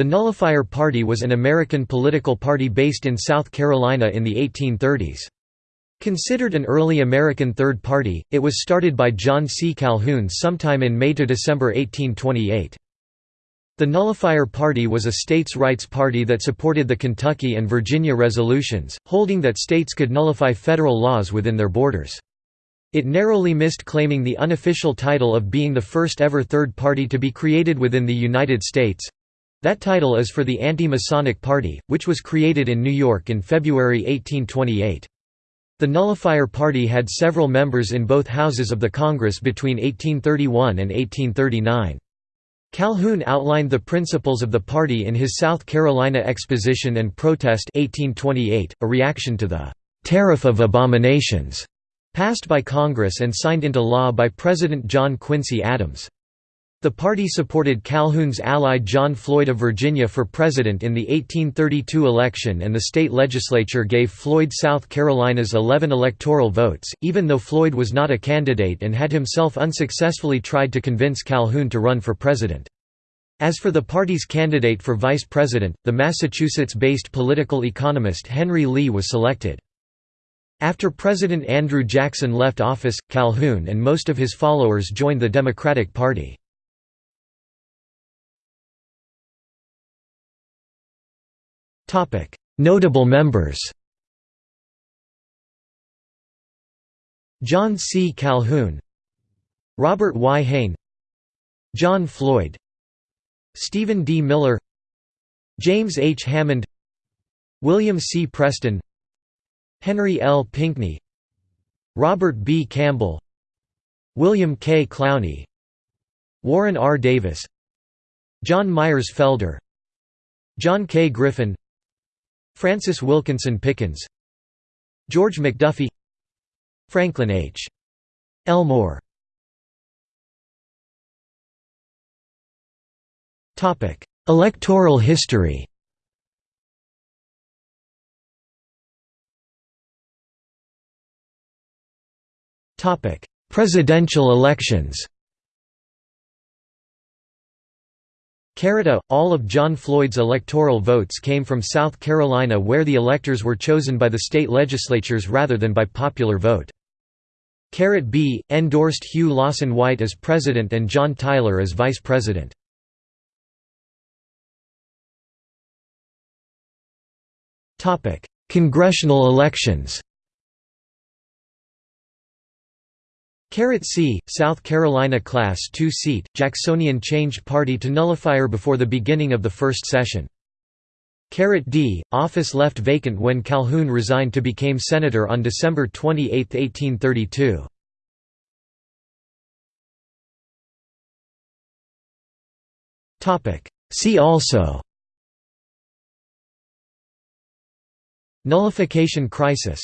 The Nullifier Party was an American political party based in South Carolina in the 1830s. Considered an early American Third Party, it was started by John C. Calhoun sometime in May to December 1828. The Nullifier Party was a states' rights party that supported the Kentucky and Virginia resolutions, holding that states could nullify federal laws within their borders. It narrowly missed claiming the unofficial title of being the first ever third party to be created within the United States. That title is for the Anti-Masonic Party, which was created in New York in February 1828. The Nullifier Party had several members in both houses of the Congress between 1831 and 1839. Calhoun outlined the principles of the party in his South Carolina Exposition and Protest 1828, a reaction to the «Tariff of Abominations» passed by Congress and signed into law by President John Quincy Adams. The party supported Calhoun's ally John Floyd of Virginia for president in the 1832 election and the state legislature gave Floyd South Carolina's 11 electoral votes, even though Floyd was not a candidate and had himself unsuccessfully tried to convince Calhoun to run for president. As for the party's candidate for vice president, the Massachusetts-based political economist Henry Lee was selected. After President Andrew Jackson left office, Calhoun and most of his followers joined the Democratic Party. Notable members John C. Calhoun Robert Y. Hayne John Floyd Stephen D. Miller James H. Hammond William C. Preston Henry L. Pinckney Robert B. Campbell William K. Clowney Warren R. Davis John Myers Felder John K. Griffin Francis Wilkinson Pickens George McDuffie Franklin H. Elmore. Electoral history. Presidential elections Carita, all of John Floyd's electoral votes came from South Carolina where the electors were chosen by the state legislatures rather than by popular vote. Caret B, endorsed Hugh Lawson White as president and John Tyler as vice president. Congressional elections Caret C, South Carolina Class 2 seat, Jacksonian changed party to nullifier before the beginning of the first session. Caret D, office left vacant when Calhoun resigned to become senator on December 28, 1832. See also Nullification crisis